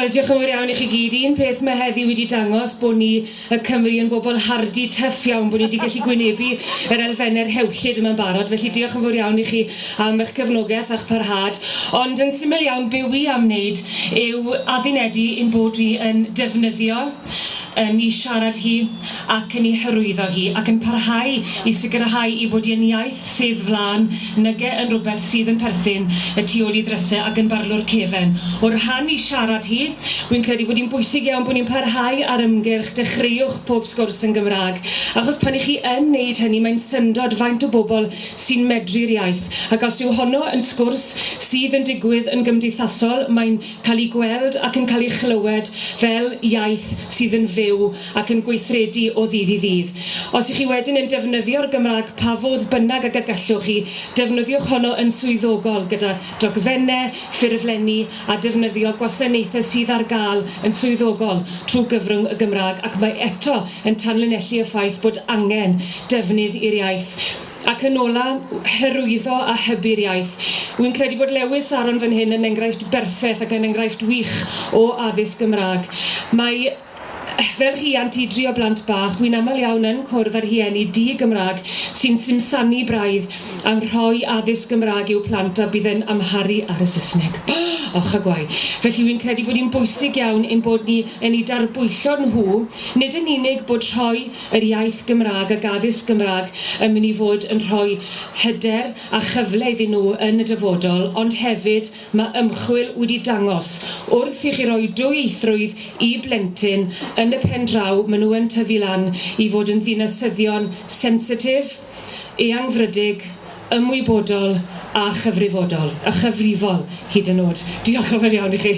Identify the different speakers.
Speaker 1: Wel, diolch yn fawr iawn i chi gyd. Un peth mae heddi wedi dangos bod ni y Cymru yn bobl hardi tyff iawn, bod ni wedi gallu gwynebu yr elfennau'r hewllyd yma'n barod. Felly diolch yn fawr iawn i chi am eich cefnogaeth a'ch parhad. Ond yn syml iawn, be wi am wneud yw addinedu ein bod wi yn defnyddio yn ei siarad hi ac yn ei hyrwyddo hi ac yn parhau i sicrhau i bod i'n iaith sef flan nyge yn rhywbeth sydd yn perthyn y tu ôl i ddrysau ac yn barlwr cefen. O'r rhan i siarad hi, wy'n credu bod hi'n bwysig iawn bod ni'n parhau ar ymgyrch dechreuwch pob sgwrs yn Gymraeg. Achos pan i chi yn wneud hynny, mae'n syndod faint o bobl sy'n medru'r iaith. Ac os yw honno yn sgwrs sydd yn digwydd yn gymdeithasol, mae'n cael ei gweld ac yn cael ei chlywed fel iaith sydd yn fyw fyw ac yn gweithredu o ddydd i ddydd. Os ych chi wedyn yn defnyddio'r Gymraeg pa fodd bynnag ag y gallwch chi, defnyddiwch honno yn swyddogol gyda dogfennau, ffurflenni a defnyddio gwasanaethau sydd ar gael yn swyddogol trwy gyfrwng y Gymraeg ac mae eto yn tanlinellu y ffaith bod angen defnydd i'r iaith ac yn ola herwyddo a hybu'r iaith. Wy'n credu bod Lewis Aron fan hyn yn enghraifft berffaith ac yn enghraifft wych o addysg Gymraeg. Mae fel rhiant i drio blant bach, wy'n aml iawn yn cwrdd ar hieni di-Gymraeg sy'n simsanu braidd am rhoi addysg Gymraeg i'w plant a bydd yn amharu ar y Saesneg. Och a gwai. Felly wy'n credu bod hi'n bwysig iawn ein bod ni yn ei darbwyllo nhw, nid yn unig bod rhoi yr iaith Gymraeg a addysg Gymraeg yn mynd i fod yn rhoi hyder a chyfle iddyn nhw yn y dyfodol, ond hefyd mae ymchwil wedi dangos wrth i chi roi dwy eithrwydd i blentyn yn yn y pen draw maen nhw yn tyfu lan i fod yn ddinasyddion sensitif, eangfrydig, ymwybodol a chyfrifodol, a chyfrifol hyd yn oed. Diolch yn fawr iawn i chi.